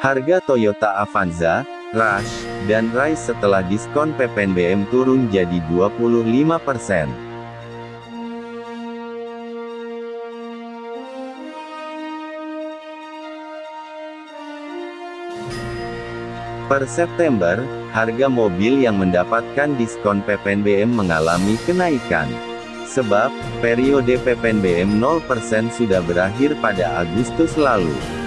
Harga Toyota Avanza, Rush, dan Rise setelah diskon PPNBM turun jadi 25%. Per September, harga mobil yang mendapatkan diskon PPNBM mengalami kenaikan. Sebab, periode PPNBM 0% sudah berakhir pada Agustus lalu.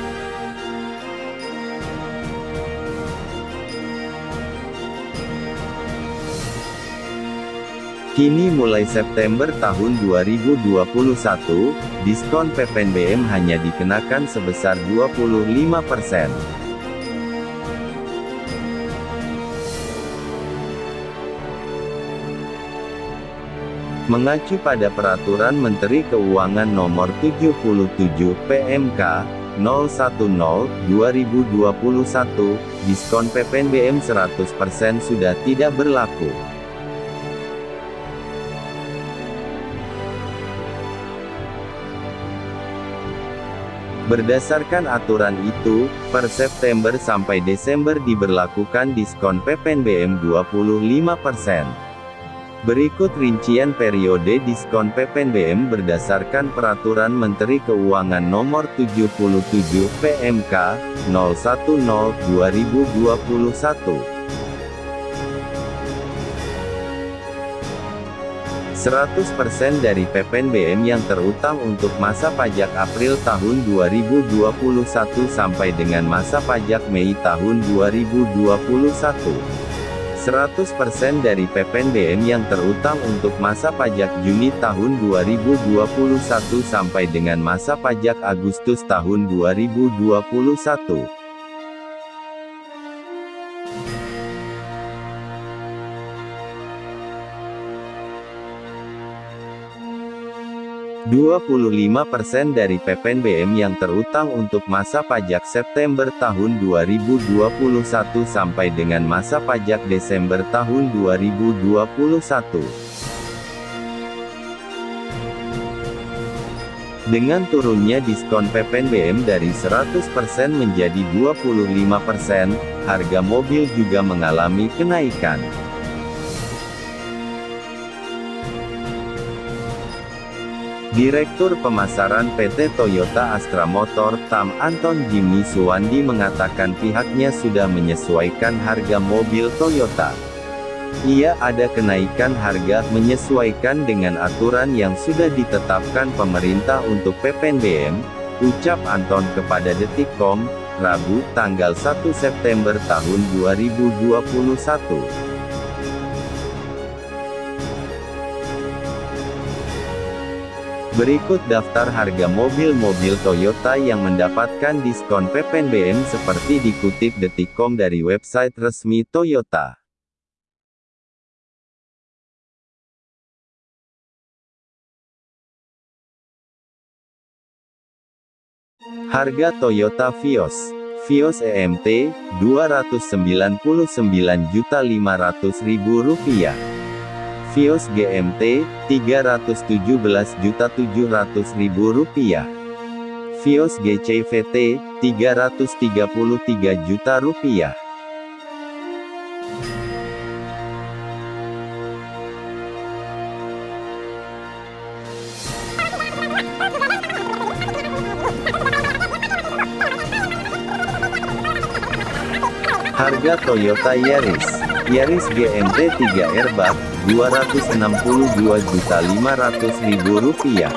Kini mulai September tahun 2021, diskon PPNBM hanya dikenakan sebesar 25%. Mengacu pada Peraturan Menteri Keuangan Nomor 77 PMK 010-2021, diskon PPNBM 100% sudah tidak berlaku. Berdasarkan aturan itu, per September sampai Desember diberlakukan diskon PPNBM 25%. Berikut rincian periode diskon PPNBM berdasarkan Peraturan Menteri Keuangan Nomor 77 PMK 010/2021. 100% dari PPNBM yang terutang untuk masa pajak April tahun 2021 sampai dengan masa pajak Mei tahun 2021. 100% dari PPNBM yang terutang untuk masa pajak Juni tahun 2021 sampai dengan masa pajak Agustus tahun 2021. 25% dari PPNBM yang terutang untuk masa pajak September tahun 2021 sampai dengan masa pajak Desember tahun 2021. Dengan turunnya diskon PPNBM dari 100% menjadi 25%, harga mobil juga mengalami kenaikan. Direktur Pemasaran PT Toyota Astra Motor TAM Anton Jimmy Suwandi mengatakan pihaknya sudah menyesuaikan harga mobil Toyota. Ia ada kenaikan harga menyesuaikan dengan aturan yang sudah ditetapkan pemerintah untuk PPNBM, ucap Anton kepada Detikcom, Rabu, tanggal 1 September tahun 2021. Berikut daftar harga mobil-mobil Toyota yang mendapatkan diskon PPNBM seperti dikutip Detikcom dari website resmi Toyota. Harga Toyota Vios Vios EMT, Rp299.500.000 Vios GMT, Rp317.700.000. Vios GCVT, Rp333 juta rupiah. Harga Toyota Yaris Yaris GMT 3 airbag Rp262.500.000.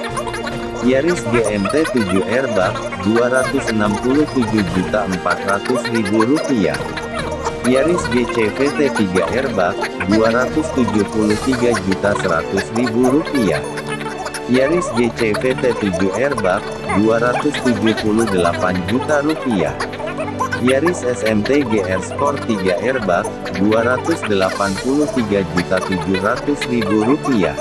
Yaris GMT 7 airbag, Rp267.400.000. Yaris GCVT 3 airbag, Rp273.100.000. Yaris GCVT 7 airbag, Rp278 juta rupiah. Yaris SMT GR Sport 3 airbag, Rp283.700.000.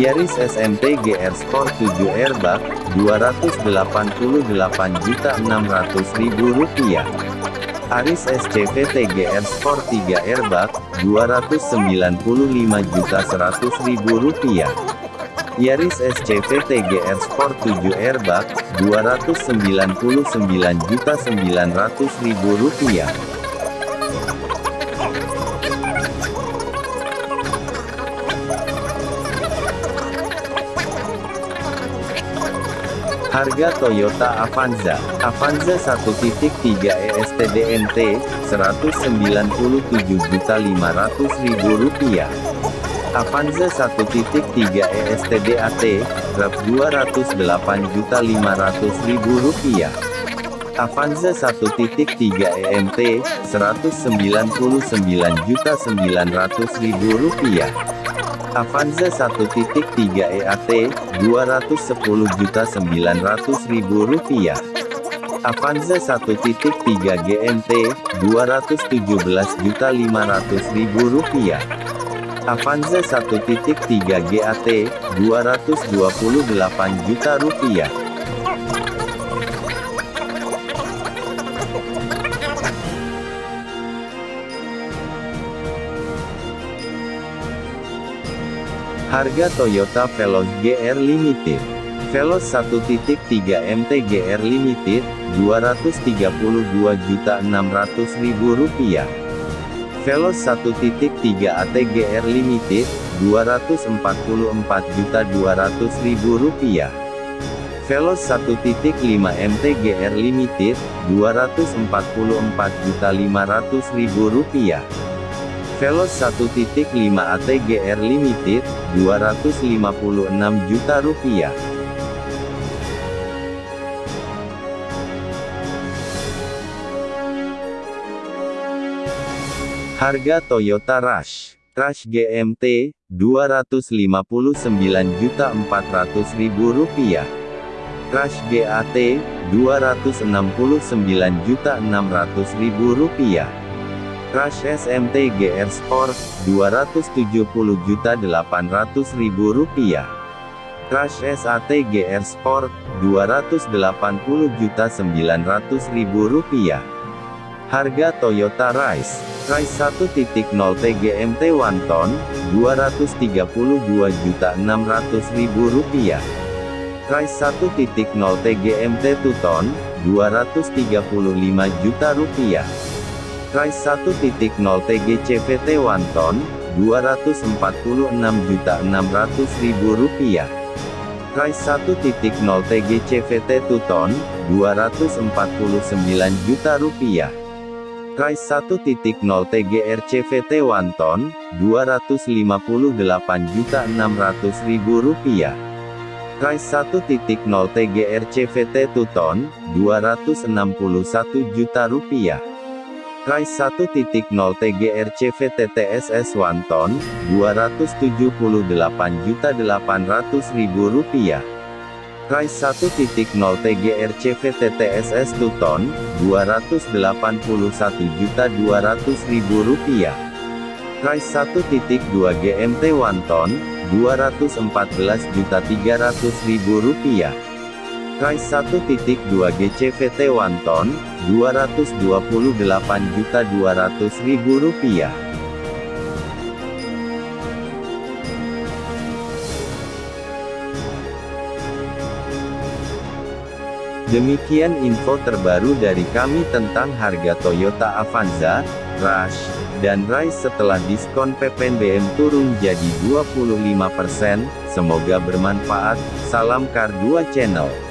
Yaris SMT GR Sport 7 airbag, Rp288.600.000. Aris SCVT GR Sport 3 airbag, Rp295.100.000. Yaris SCV TGR Sport 7 Airbag, Rp299.900.000. Harga Toyota Avanza, Avanza 1.3 ESTDNT, Rp197.500.000. Avanza 1.3 ESTDAT, Rp 208.500.000. Avanza 1.3 EMT, Rp199.900.000. Avanza 1.3 EAT, Rp210.900.000. Avanza 1.3 GMT, Rp217.500.000. Avanza 1.3 GAT, Rp228 juta rupiah. Harga Toyota Veloz GR Limited. Veloz 1.3 MT GR Limited, Rp232.600.000. Veloz 1.3 AT GR Limited, Rp244.200.000. Veloz 1.5 MT GR Limited, Rp244.500.000. Veloz 1.5 ATGR Limited, 256 juta rupiah. Harga Toyota Rush, Rush GMT, 259.400.000 rupiah. Rush GAT, 269.600.000 rupiah. Rush SMT GR Sport, Rp270.800.000. Rush SAT GR Sport, Rp280.900.000. Harga Toyota Rise, Rise 1.0 TGMT 1 ton, Rp232.600.000. Rise 1.0 TGMT 2 ton, Rp235 juta rupiah. Rise 1.0 TGCVT 1 ton, Rp246.600.000. Rise 1.0 TGCVT 2 ton, Rp249 juta rupiah. Rise 1.0 TGRCVT 1 ton, Rp258.600.000 rupiah. Rise 1.0 TGRCVT 2 ton, Rp261 juta rupiah. Rise 1.0 TGRC VTTSS 1 ton, Rp278.800.000. Rise 1.0 TGRC VTTSS 2 ton, Rp281.200.000. Rise 1.2 GMT 1 ton, Rp214.300.000. Rise 1.2 GCVT 1 ton, Rp228.200.000. Demikian info terbaru dari kami tentang harga Toyota Avanza, Rush, dan Rise setelah diskon PPNBM turun jadi 25%. Semoga bermanfaat. Salam Kar 2 Channel.